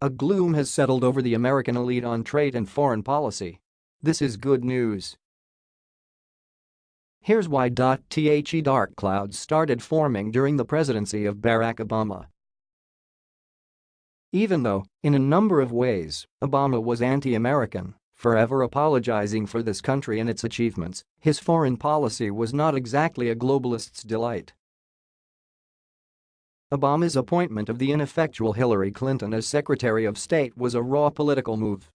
A gloom has settled over the American elite on trade and foreign policy. This is good news. Here's why. The dark clouds started forming during the presidency of Barack Obama. Even though, in a number of ways, Obama was anti-American, forever apologizing for this country and its achievements, his foreign policy was not exactly a globalist's delight. Obama's appointment of the ineffectual Hillary Clinton as Secretary of State was a raw political move.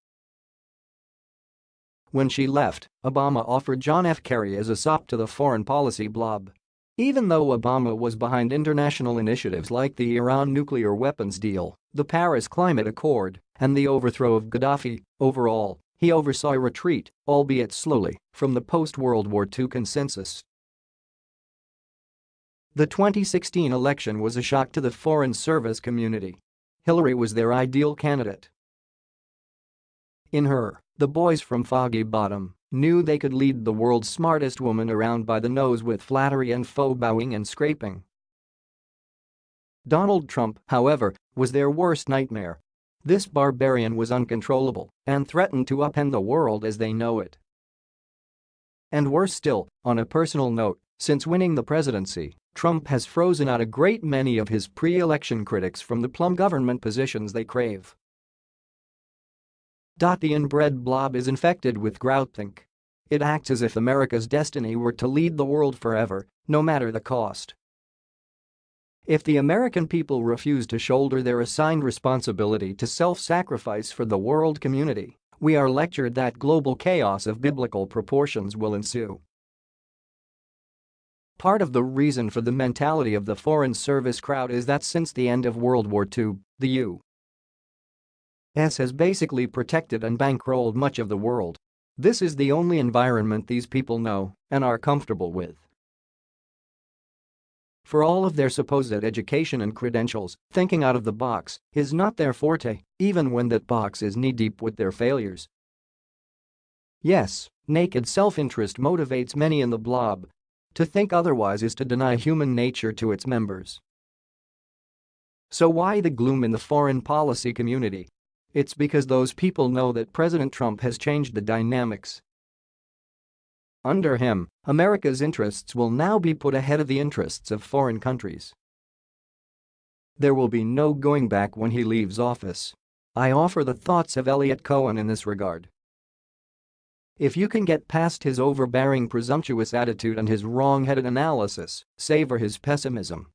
When she left, Obama offered John F. Kerry as a sop to the foreign policy blob. Even though Obama was behind international initiatives like the Iran nuclear weapons deal, the Paris Climate Accord, and the overthrow of Gaddafi, overall, he oversaw a retreat, albeit slowly, from the post-World War II consensus. The 2016 election was a shock to the Foreign Service community. Hillary was their ideal candidate. In her, the boys from Foggy Bottom knew they could lead the world's smartest woman around by the nose with flattery and faux bowing and scraping. Donald Trump, however, was their worst nightmare. This barbarian was uncontrollable and threatened to upend the world as they know it. And worse still, on a personal note, since winning the presidency, Trump has frozen out a great many of his pre-election critics from the plum government positions they crave. The inbred blob is infected with groupthink. It acts as if America's destiny were to lead the world forever, no matter the cost. If the American people refuse to shoulder their assigned responsibility to self-sacrifice for the world community, we are lectured that global chaos of biblical proportions will ensue. Part of the reason for the mentality of the Foreign Service crowd is that since the end of World War II, the U.S. has basically protected and bankrolled much of the world. This is the only environment these people know and are comfortable with. For all of their supposed education and credentials, thinking out of the box is not their forte, even when that box is knee-deep with their failures. Yes, naked self-interest motivates many in the blob, to think otherwise is to deny human nature to its members. So why the gloom in the foreign policy community? It's because those people know that President Trump has changed the dynamics. Under him, America's interests will now be put ahead of the interests of foreign countries. There will be no going back when he leaves office. I offer the thoughts of Eliot Cohen in this regard. If you can get past his overbearing presumptuous attitude and his wrong-headed analysis, savor his pessimism.